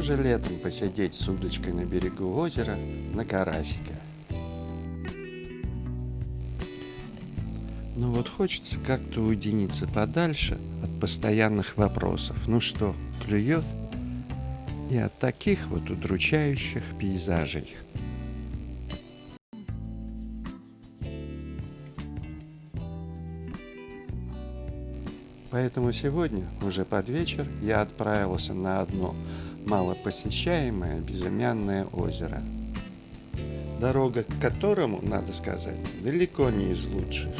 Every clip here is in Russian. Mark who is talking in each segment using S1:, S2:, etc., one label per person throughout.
S1: Что же летом посидеть с удочкой на берегу озера на карасика? Но вот хочется как-то уединиться подальше от постоянных вопросов. Ну что, клюет? И от таких вот удручающих пейзажей. Поэтому сегодня, уже под вечер, я отправился на одно малопосещаемое безымянное озеро, дорога к которому, надо сказать, далеко не из лучших.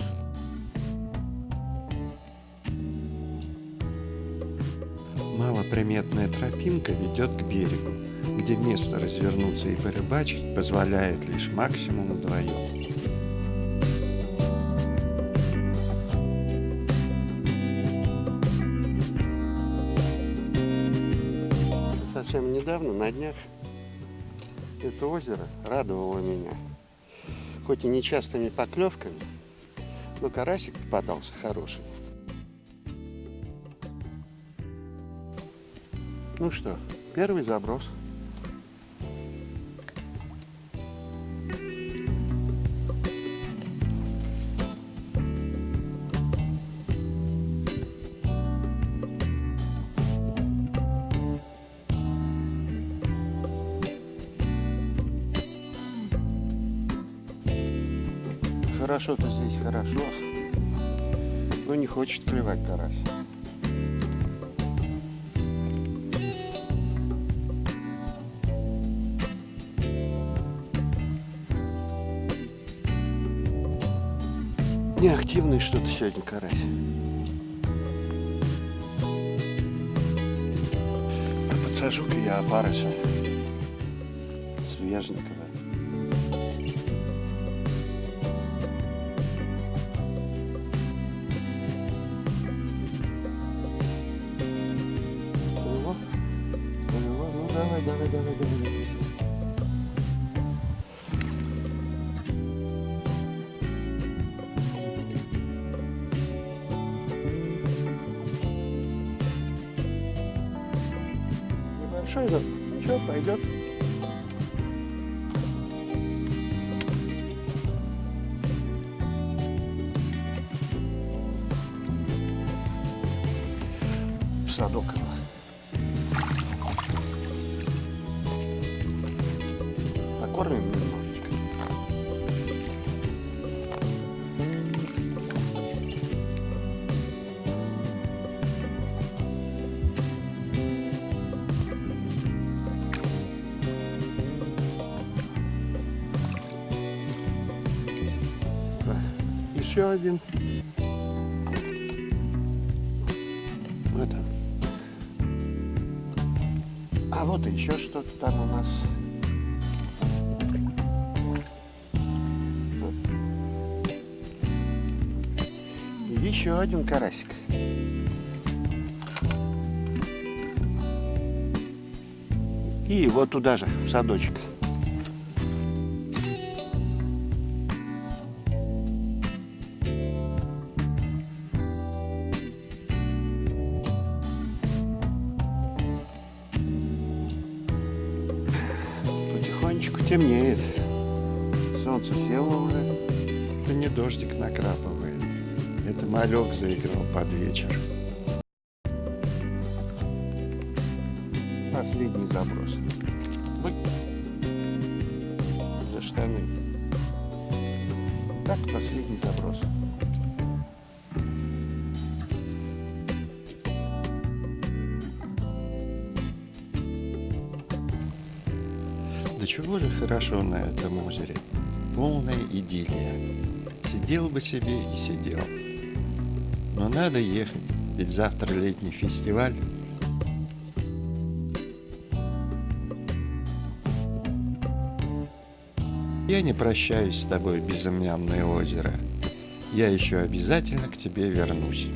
S1: Малоприметная тропинка ведет к берегу, где место развернуться и порыбачить позволяет лишь максимум вдвоем. Совсем недавно, на днях, это озеро радовало меня. Хоть и нечастыми поклевками, но карасик попадался хороший. Ну что, первый заброс – Хорошо-то здесь хорошо, но не хочет клевать карась. Неактивный что-то сегодня карась. А подсажу-ка я опарыша свеженького. Давай, давай, давай, давай. Небольшой, но ничего, пойдет. садок. Покормим немножечко. Еще один. Он. А вот еще что-то там у нас. Еще один карасик. И вот туда же, в садочек. Потихонечку темнеет. Солнце село уже. Это не дождик накрапывает. Это малек заиграл под вечер. Последний заброс. За штаны. Так, последний заброс. Да чего же хорошо на этом озере. Полная идиллия. Сидел бы себе и сидел. Но надо ехать, ведь завтра летний фестиваль. Я не прощаюсь с тобой, безымянное озеро. Я еще обязательно к тебе вернусь.